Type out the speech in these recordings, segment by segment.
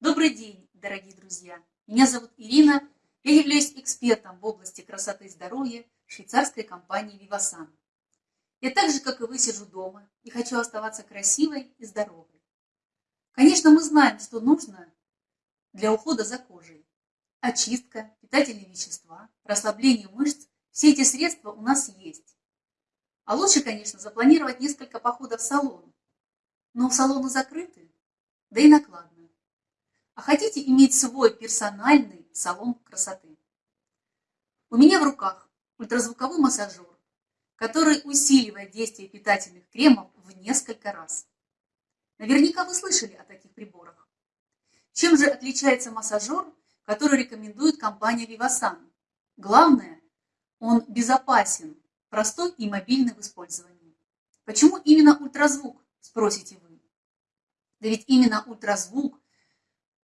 Добрый день, дорогие друзья! Меня зовут Ирина, я являюсь экспертом в области красоты и здоровья швейцарской компании Vivasan. Я так же, как и вы, сижу дома и хочу оставаться красивой и здоровой. Конечно, мы знаем, что нужно для ухода за кожей. Очистка, питательные вещества, расслабление мышц – все эти средства у нас есть. А лучше, конечно, запланировать несколько походов в салон. Но салоны закрыты, да и накладно. А хотите иметь свой персональный салон красоты? У меня в руках ультразвуковой массажер, который усиливает действие питательных кремов в несколько раз. Наверняка вы слышали о таких приборах. Чем же отличается массажер, который рекомендует компания Vivasan? Главное, он безопасен, простой и мобильный в использовании. Почему именно ультразвук, спросите вы? Да ведь именно ультразвук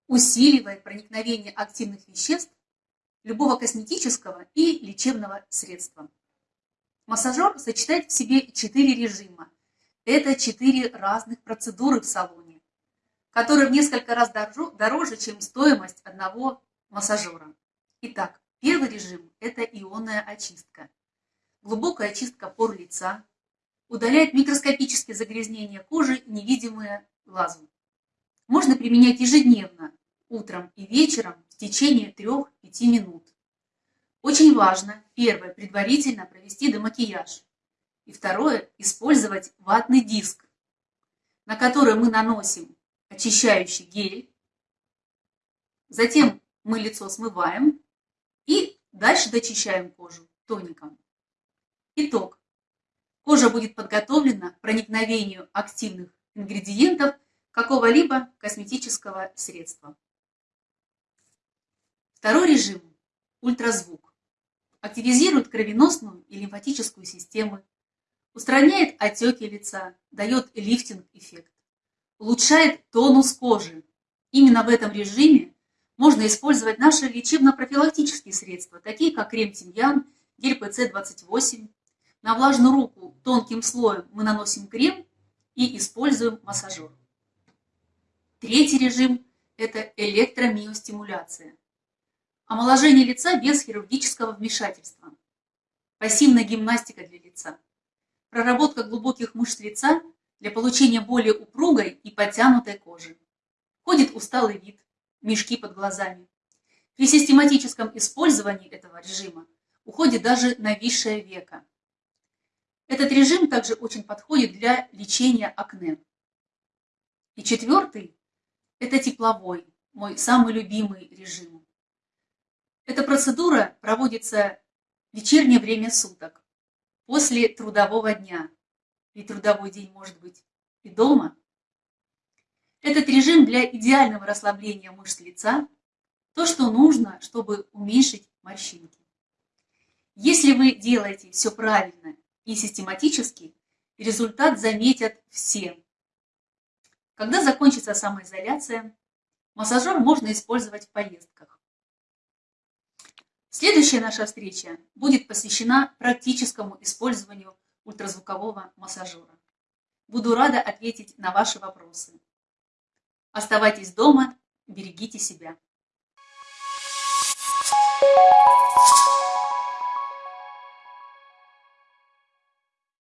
усиливает проникновение активных веществ любого косметического и лечебного средства. Массажер сочетает в себе четыре режима. Это четыре разных процедуры в салоне, которые в несколько раз дороже, чем стоимость одного массажера. Итак, первый режим – это ионная очистка. Глубокая очистка пор лица, удаляет микроскопические загрязнения кожи, невидимые глазу. Можно применять ежедневно, утром и вечером в течение 3-5 минут. Очень важно, первое, предварительно провести демакияж. И второе, использовать ватный диск, на который мы наносим очищающий гель. Затем мы лицо смываем и дальше дочищаем кожу тоником. Итог. Кожа будет подготовлена к проникновению активных ингредиентов какого-либо косметического средства. Второй режим – ультразвук активизирует кровеносную и лимфатическую системы, устраняет отеки лица, дает лифтинг-эффект, улучшает тонус кожи. Именно в этом режиме можно использовать наши лечебно-профилактические средства, такие как крем-тимьян, гель ПЦ-28. На влажную руку тонким слоем мы наносим крем и используем массажер. Третий режим – это электромиостимуляция. Омоложение лица без хирургического вмешательства. Пассивная гимнастика для лица. Проработка глубоких мышц лица для получения более упругой и подтянутой кожи. Ходит усталый вид, мешки под глазами. При систематическом использовании этого режима уходит даже нависшее века. Этот режим также очень подходит для лечения акне. И четвертый – это тепловой, мой самый любимый режим. Эта процедура проводится в вечернее время суток, после трудового дня. И трудовой день может быть и дома. Этот режим для идеального расслабления мышц лица – то, что нужно, чтобы уменьшить морщинки. Если вы делаете все правильно и систематически, результат заметят все. Когда закончится самоизоляция, массажер можно использовать в поездках. Следующая наша встреча будет посвящена практическому использованию ультразвукового массажера. Буду рада ответить на ваши вопросы. Оставайтесь дома, берегите себя. Thank you.